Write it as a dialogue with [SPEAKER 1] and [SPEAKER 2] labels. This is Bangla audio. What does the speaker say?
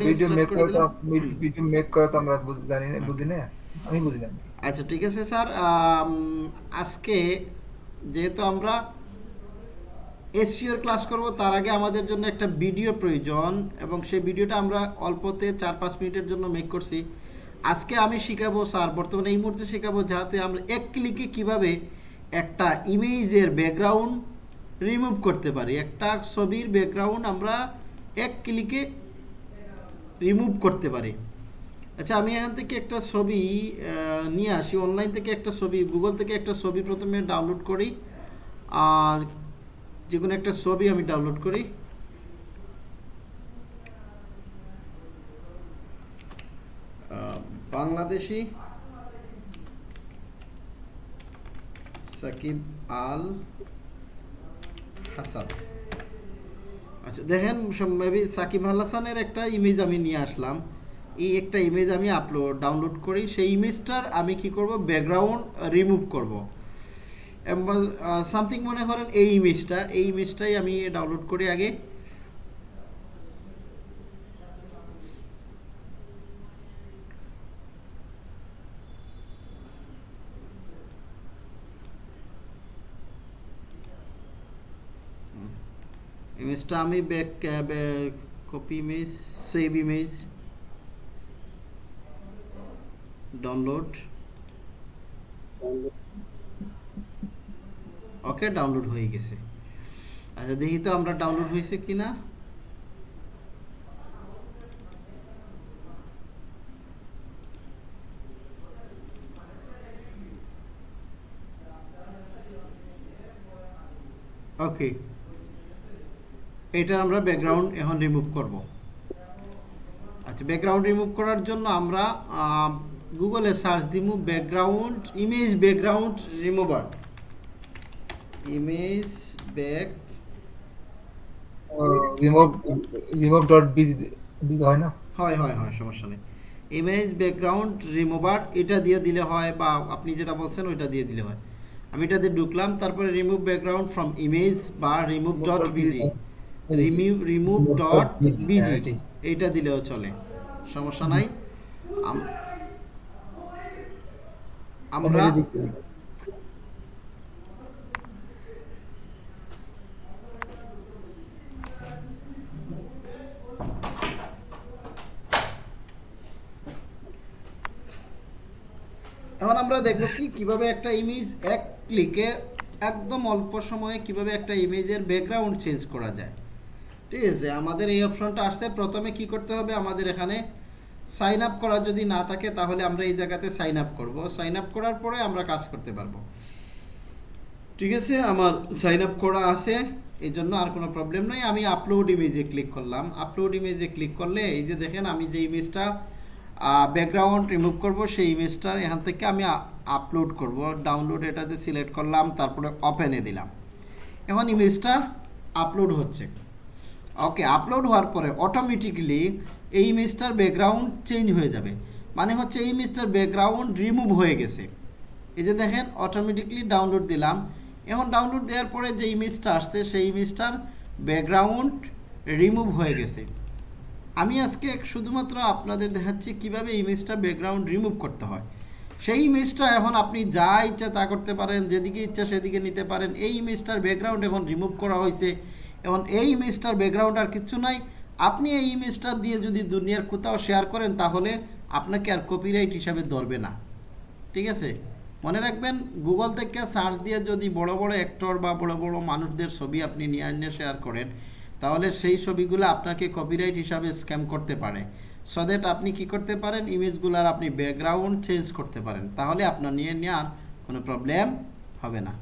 [SPEAKER 1] ভিডিও মেক
[SPEAKER 2] করে
[SPEAKER 1] তো ভিডিও মেক করা তো আমরা জানি না বুঝি না? আমি বুঝি না।
[SPEAKER 2] আচ্ছা ঠিক আছে স্যার। আজকে যেহেতু আমরা এসিওর ক্লাস করব তার আগে আমাদের জন্য একটা ভিডিও প্রয়োজন এবং সেই ভিডিওটা আমরা অল্পতে চার পাঁচ মিনিটের জন্য মেক করছি। আজকে আমি শিখাবো স্যার বর্তমানে এই মুহূর্তে শেখাবো যাতে আমরা এক ক্লিকে কীভাবে একটা ইমেজের ব্যাকগ্রাউন্ড রিমুভ করতে পারি। একটা ছবির ব্যাকগ্রাউন্ড আমরা এক ক্লিকে রিমুভ করতে পারি। আচ্ছা আমি এখান থেকে একটা ছবি নিয়ে আসি। অনলাইন থেকে একটা ছবি গুগল থেকে একটা ছবি প্রথমে ডাউনলোড করি। আর যে কোনো একটা ছবি আমি ডাউনলোড করি। বাংলাদেশি সাকিব আল হাসান। আচ্ছা দেখেন মেবি সাকিব আল হাসানের একটা ইমেজ আমি নিয়ে আসলাম। এই একটা ইমেজ আমি আপলোড ডাউনলোড করি। সেই ইমেজটার আমি কি করব? ব্যাকগ্রাউন্ড রিমুভ করব। সামথিং মনে করেন এই ইমেজটা এই ইমেজটাই আমি ডাউনলোড করি আগে। ইমেজটা আমি back copy image save image download okay download হয়ে গেছে। আচ্ছা দেখি তো আমরা ডাউনলোড হয়েছে কিনা। ওকে এটা আমরা ব্যাকগ্রাউন্ড এখন রিমুভ করব। আচ্ছা ব্যাকগ্রাউন্ড রিমুভ করার জন্য আমরা গুগলে সার্চ দিব background image background remover image back
[SPEAKER 1] remove remove dot biz biz হয় না?
[SPEAKER 2] হয় হয় হয় সমস্যা নেই। ইমেজ ব্যাকগ্রাউন্ড রিমুভার এটা দিয়ে দিলে হয় বা আপনি যেটা বলছেন ওইটা দিয়ে দিলে হয়। আমি এটা দিয়ে ঢুকলাম তারপরে রিমুভ ব্যাকগ্রাউন্ড ফ্রম ইমেজ বা remove dot BG remove remove dot BG এইটা দিলেও চলে। সমস্যা নাই। আমরা এখন আমরা দেখব কি কীভাবে একটা ইমেজ এক ক্লিকে একদম অল্প সময়ে কীভাবে একটা ইমেজের ব্যাকগ্রাউন্ড চেঞ্জ করা যায়। ঠিক আছে, আমাদের এই অপশনটা আসছে। প্রথমে কি করতে হবে? আমাদের এখানে সাইন আপ করা যদি না থাকে, তাহলে আমরা এই জায়গাতে সাইন আপ করব। সাইন আপ করার পরে আমরা কাজ করতে পারব। ঠিক আছে, আমার সাইন আপ করা আছে। এই জন্য আর কোনো প্রবলেম নাই। আমি আপলোড ইমেজে ক্লিক করলাম। আপলোড ইমেজে ক্লিক করলে, এই যে দেখেন, আমি যে ইমেজটা ব্যাকগ্রাউন্ড রিমুভ করব, সেই ইমেজটার এখান থেকে আমি আপলোড করব। ডাউনলোড এটাতে সিলেক্ট করলাম, তারপরে ওপেনে দিলাম। এখন ইমেজটা আপলোড হচ্ছে। ওকে আপলোড হওয়ার পরে অটোমেটিক্যালি এই ইমেজটার ব্যাকগ্রাউন্ড চেঞ্জ হয়ে যাবে। মানে হচ্ছে এই ইমেজটার ব্যাকগ্রাউন্ড রিমুভ হয়ে গেছে। এই যে দেখেন অটোমেটিকলি ডাউনলোড দিলাম। এখন ডাউনলোড দেওয়ার পরে যে ইমেজটা আসছে, সেই ইমেজটার ব্যাকগ্রাউন্ড রিমুভ হয়ে গেছে। আমি আজকে শুধুমাত্র আপনাদের দেখাচ্ছি কীভাবে ইমেজটা ব্যাকগ্রাউন্ড রিমুভ করতে হয়। সেই ইমেজটা এখন আপনি যা ইচ্ছা তা করতে পারেন, যেদিকে ইচ্ছা সেদিকে নিতে পারেন। এই ইমেজটার ব্যাকগ্রাউন্ড এখন রিমুভ করা হয়েছে। এখন এই ইমেজটার ব্যাকগ্রাউন্ড আর কিচ্ছু নাই। আপনি এই ইমেজটা দিয়ে যদি দুনিয়ার কোথাও শেয়ার করেন, তাহলে আপনাকে আর কপিরাইট হিসাবে ধরবে না। ঠিক আছে? মনে রাখবেন গুগল থেকে সার্চ দিয়ে যদি বড় বড় অ্যাক্টর বা বড় বড় মানুষদের ছবি আপনি নিয়ে আনিয়ে শেয়ার করেন, তাহলে সেই ছবিগুলো আপনাকে কপিরাইট হিসাবে স্ক্যাম করতে পারে। সো দ্যাট আপনি কি করতে পারেন? ইমেজগুলোর আপনি ব্যাকগ্রাউন্ড চেঞ্জ করতে পারেন। তাহলে আপনার নিয়ে নেওয়ার কোনো প্রবলেম হবে না।